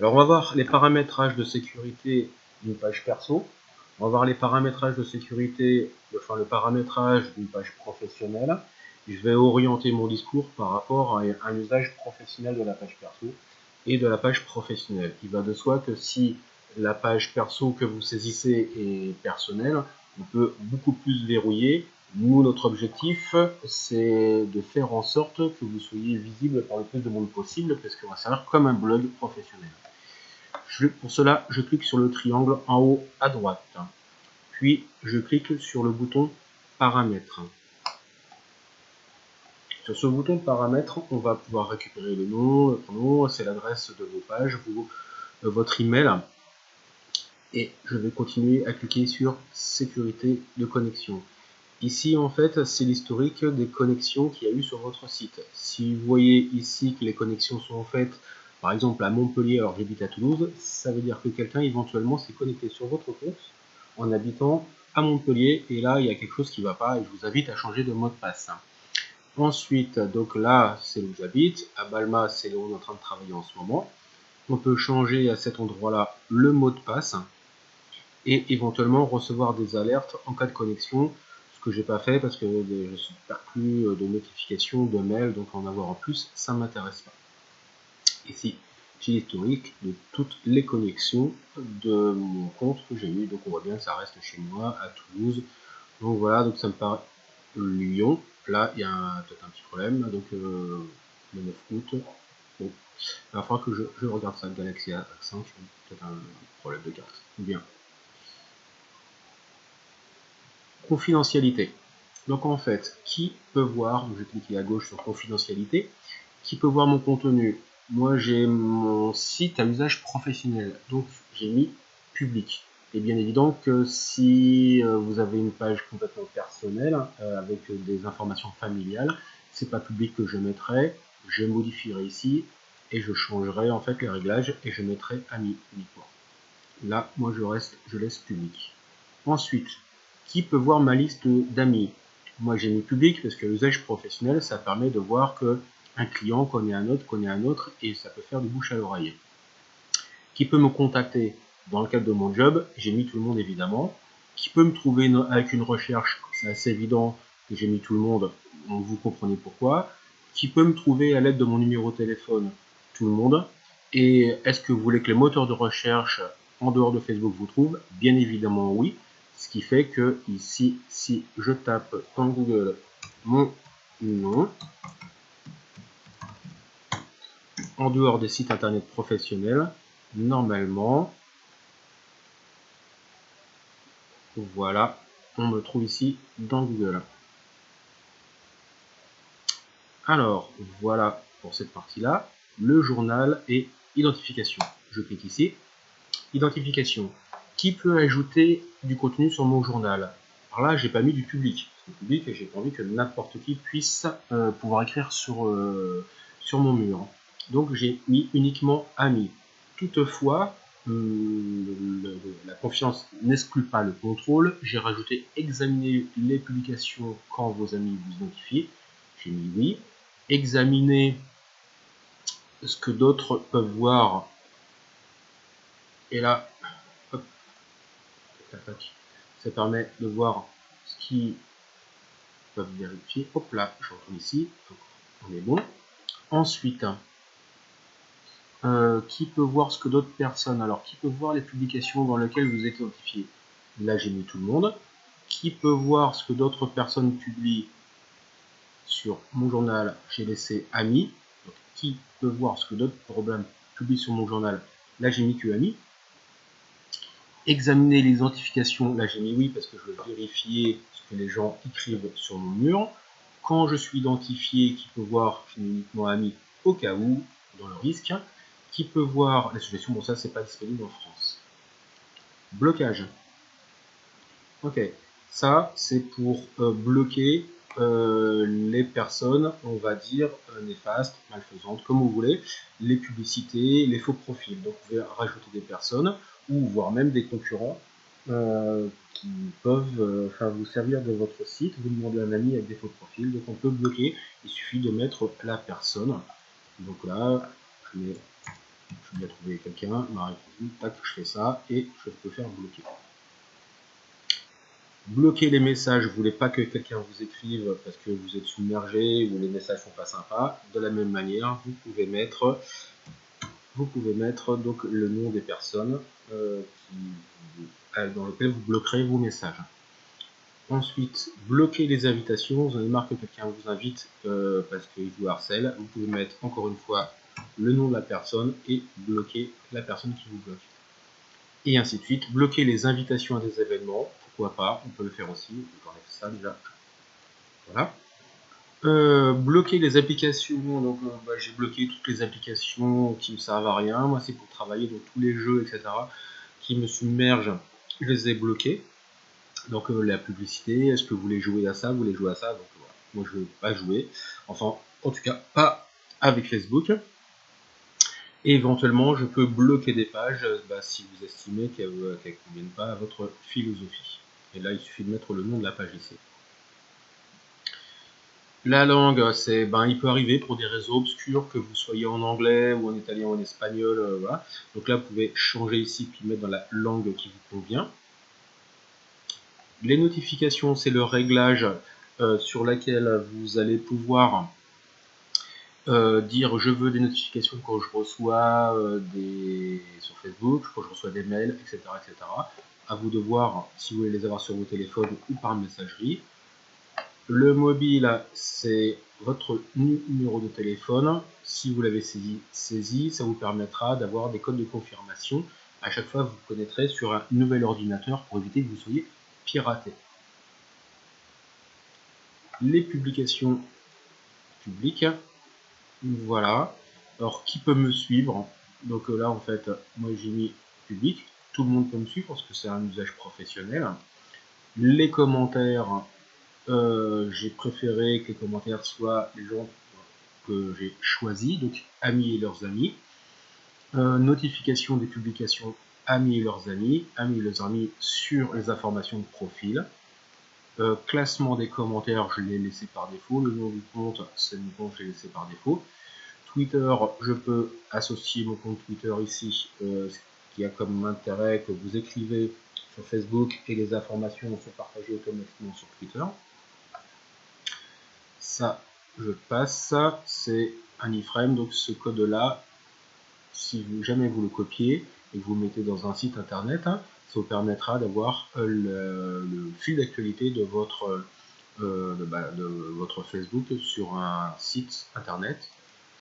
Alors on va voir les paramétrages de sécurité d'une page perso. On va voir les paramétrages de sécurité, enfin le paramétrage d'une page professionnelle. Je vais orienter mon discours par rapport à un usage professionnel de la page perso et de la page professionnelle. Il va de soi que si la page perso que vous saisissez est personnelle, on peut beaucoup plus verrouiller. Nous, notre objectif, c'est de faire en sorte que vous soyez visible par le plus de monde possible, parce qu'on va servir comme un blog professionnel. Pour cela, je clique sur le triangle en haut à droite. Puis, je clique sur le bouton Paramètres. Sur ce bouton Paramètres, on va pouvoir récupérer le nom, le prénom, c'est l'adresse de vos pages, euh, votre email, et je vais continuer à cliquer sur sécurité de connexion. Ici en fait c'est l'historique des connexions qu'il y a eu sur votre site. Si vous voyez ici que les connexions sont faites par exemple à Montpellier alors j'habite à Toulouse, ça veut dire que quelqu'un éventuellement s'est connecté sur votre compte en habitant à Montpellier et là il y a quelque chose qui ne va pas et je vous invite à changer de mot de passe. Ensuite, donc là c'est où j'habite, à Balma c'est où on est en train de travailler en ce moment. On peut changer à cet endroit là le mot de passe et éventuellement recevoir des alertes en cas de connexion, ce que j'ai pas fait parce que je suis pas plus de notifications, de mails, donc en avoir en plus, ça m'intéresse pas. Ici, j'ai l'historique de toutes les connexions de mon compte que j'ai eu, donc on voit bien que ça reste chez moi, à Toulouse, donc voilà, donc ça me paraît Lyon, là il y a peut-être un petit problème, donc euh, le 9 août, bon, il va que je, regarde ça, Galaxy A5, peut-être un problème de carte, bien. confidentialité. Donc en fait, qui peut voir, je vais cliquer à gauche sur confidentialité, qui peut voir mon contenu Moi j'ai mon site à usage professionnel, donc j'ai mis public. Et bien évident que si euh, vous avez une page complètement personnelle, euh, avec des informations familiales, c'est pas public que je mettrai, je modifierai ici, et je changerai en fait les réglages, et je mettrai ami uniquement. Là, moi je reste, je laisse public. Ensuite, qui peut voir ma liste d'amis? Moi j'ai mis public parce que l'usage professionnel ça permet de voir que un client connaît un autre, connaît un autre et ça peut faire du bouche à l'oreille. Qui peut me contacter dans le cadre de mon job J'ai mis tout le monde évidemment. Qui peut me trouver avec une recherche C'est assez évident que j'ai mis tout le monde, vous comprenez pourquoi. Qui peut me trouver à l'aide de mon numéro de téléphone Tout le monde. Et est-ce que vous voulez que les moteurs de recherche en dehors de Facebook vous trouvent? Bien évidemment oui. Ce qui fait que ici, si je tape dans Google mon nom, en dehors des sites internet professionnels, normalement, voilà, on me trouve ici dans Google. Alors, voilà pour cette partie-là, le journal et identification. Je clique ici, identification qui peut ajouter du contenu sur mon journal? Alors là, j'ai pas mis du public. public et j'ai pas envie que n'importe qui puisse euh, pouvoir écrire sur, euh, sur mon mur. Donc j'ai mis uniquement amis. Toutefois, hum, la confiance n'exclut pas le contrôle. J'ai rajouté examiner les publications quand vos amis vous identifient. J'ai mis oui. Examiner ce que d'autres peuvent voir. Et là, ça permet de voir ce qui peuvent vérifier. Hop là, je retourne ici. on est bon. Ensuite, euh, qui peut voir ce que d'autres personnes? Alors, qui peut voir les publications dans lesquelles vous êtes identifié? Là, j'ai mis tout le monde. Qui peut voir ce que d'autres personnes publient sur mon journal? J'ai laissé amis. qui peut voir ce que d'autres problèmes publient sur mon journal? Là, j'ai mis que amis examiner l'identification, là j'ai mis oui parce que je veux vérifier ce que les gens écrivent sur mon mur. Quand je suis identifié, qui peut voir, uniquement ami au cas où, dans le risque, qui peut voir la suggestion, bon ça c'est pas disponible en France. Blocage. Ok, ça c'est pour euh, bloquer euh, les personnes, on va dire, euh, néfastes, malfaisantes, comme vous voulez, les publicités, les faux profils. Donc vous pouvez rajouter des personnes ou voire même des concurrents qui peuvent vous servir de votre site, vous demandez un ami avec des faux profils, donc on peut bloquer, il suffit de mettre la personne. Donc là, je mets je vais trouver quelqu'un, m'a répondu, tac, je fais ça, et je peux faire bloquer. Bloquer les messages, vous voulez pas que quelqu'un vous écrive parce que vous êtes submergé ou les messages sont pas sympas. De la même manière, vous pouvez mettre, vous pouvez mettre donc le nom des personnes euh, dans lesquelles vous bloquerez vos messages. Ensuite, bloquer les invitations. Vous avez marre que quelqu'un vous invite euh, parce qu'il vous harcèle. Vous pouvez mettre encore une fois le nom de la personne et bloquer la personne qui vous bloque. Et ainsi de suite. Bloquer les invitations à des événements. Pourquoi pas On peut le faire aussi. On enlève ça déjà. Voilà. Euh, bloquer les applications. Donc, euh, bah, j'ai bloqué toutes les applications qui ne servent à rien. Moi, c'est pour travailler dans tous les jeux, etc. qui me submergent. Je les ai bloqués. Donc euh, la publicité, est-ce que vous voulez jouer à ça, vous voulez jouer à ça, donc voilà. moi je ne veux pas jouer, enfin en tout cas pas avec Facebook. Et éventuellement je peux bloquer des pages bah, si vous estimez qu'elles ne conviennent pas à votre philosophie. Et là il suffit de mettre le nom de la page ici. La langue, c'est, ben, il peut arriver pour des réseaux obscurs que vous soyez en anglais ou en italien ou en espagnol, euh, voilà. Donc là, vous pouvez changer ici puis mettre dans la langue qui vous convient. Les notifications, c'est le réglage euh, sur lequel vous allez pouvoir euh, dire je veux des notifications quand je reçois euh, des sur Facebook, quand je reçois des mails, etc., etc. À vous de voir si vous voulez les avoir sur vos téléphones ou par messagerie. Le mobile, c'est votre numéro de téléphone. Si vous l'avez saisi, saisi, ça vous permettra d'avoir des codes de confirmation. À chaque fois, vous connaîtrez sur un nouvel ordinateur pour éviter que vous soyez pirater. Les publications publiques. Voilà. Alors, qui peut me suivre? Donc là, en fait, moi j'ai mis public. Tout le monde peut me suivre parce que c'est un usage professionnel. Les commentaires, euh, j'ai préféré que les commentaires soient les gens que j'ai choisis, donc amis et leurs amis. Euh, notification des publications amis et leurs amis, amis et leurs amis sur les informations de profil. Euh, classement des commentaires, je l'ai laissé par défaut. Le nom du compte, c'est le compte que j'ai laissé par défaut. Twitter, je peux associer mon compte Twitter ici, euh, ce qui a comme intérêt que vous écrivez sur Facebook et les informations sont partagées automatiquement sur Twitter. Ça, je passe. C'est un iframe, donc ce code-là, si jamais vous le copiez, et que vous mettez dans un site internet, hein, ça vous permettra d'avoir euh, le, fil d'actualité de votre, euh, bah, de, votre Facebook sur un site internet